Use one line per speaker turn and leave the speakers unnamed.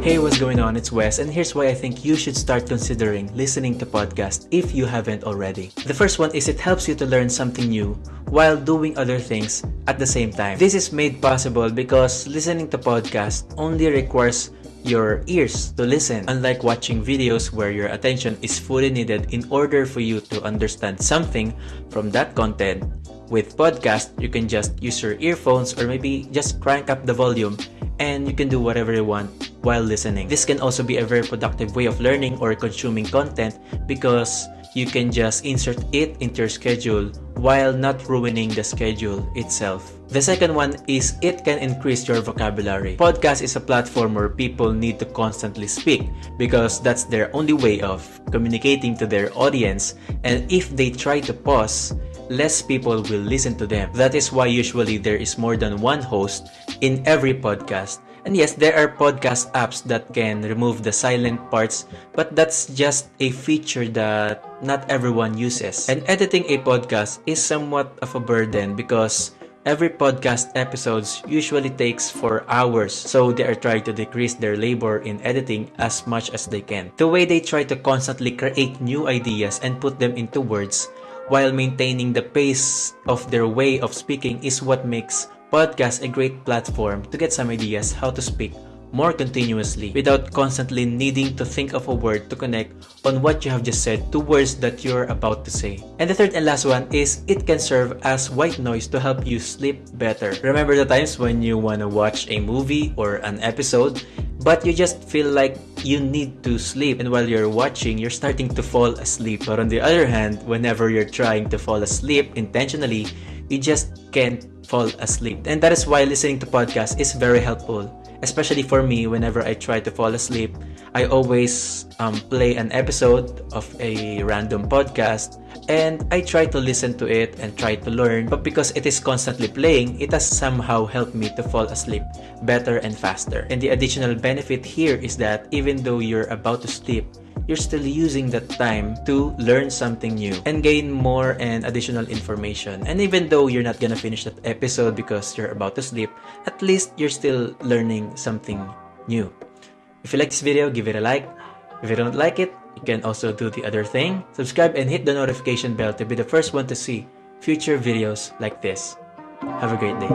Hey, what's going on? It's Wes, and here's why I think you should start considering listening to podcasts if you haven't already. The first one is it helps you to learn something new while doing other things at the same time. This is made possible because listening to podcasts only requires your ears to listen, unlike watching videos where your attention is fully needed in order for you to understand something from that content. With podcast, you can just use your earphones or maybe just crank up the volume and you can do whatever you want while listening. This can also be a very productive way of learning or consuming content because you can just insert it into your schedule while not ruining the schedule itself. The second one is it can increase your vocabulary. Podcast is a platform where people need to constantly speak because that's their only way of communicating to their audience and if they try to pause, less people will listen to them. That is why usually there is more than one host in every podcast. And yes, there are podcast apps that can remove the silent parts, but that's just a feature that not everyone uses. And editing a podcast is somewhat of a burden because every podcast episodes usually takes 4 hours, so they are trying to decrease their labor in editing as much as they can. The way they try to constantly create new ideas and put them into words while maintaining the pace of their way of speaking is what makes podcast a great platform to get some ideas how to speak more continuously without constantly needing to think of a word to connect on what you have just said to words that you're about to say. And the third and last one is it can serve as white noise to help you sleep better. Remember the times when you want to watch a movie or an episode but you just feel like you need to sleep and while you're watching you're starting to fall asleep but on the other hand whenever you're trying to fall asleep intentionally you just can't fall asleep. And that is why listening to podcasts is very helpful especially for me. Whenever i try to fall asleep i always um, play an episode of a random podcast and I try to listen to it and try to learn. But because it is constantly playing it has somehow helped me to fall asleep better and faster. And the additional benefit here is that even though you're about to sleep you're still using that time to learn something new and gain more and additional information and even though you're not gonna finish that episode because you're about to sleep at least you're still learning something new if you like this video give it a like if you don't like it, you can also do the other thing. Subscribe and hit the notification bell to be the first one to see future videos like this. Have a great day.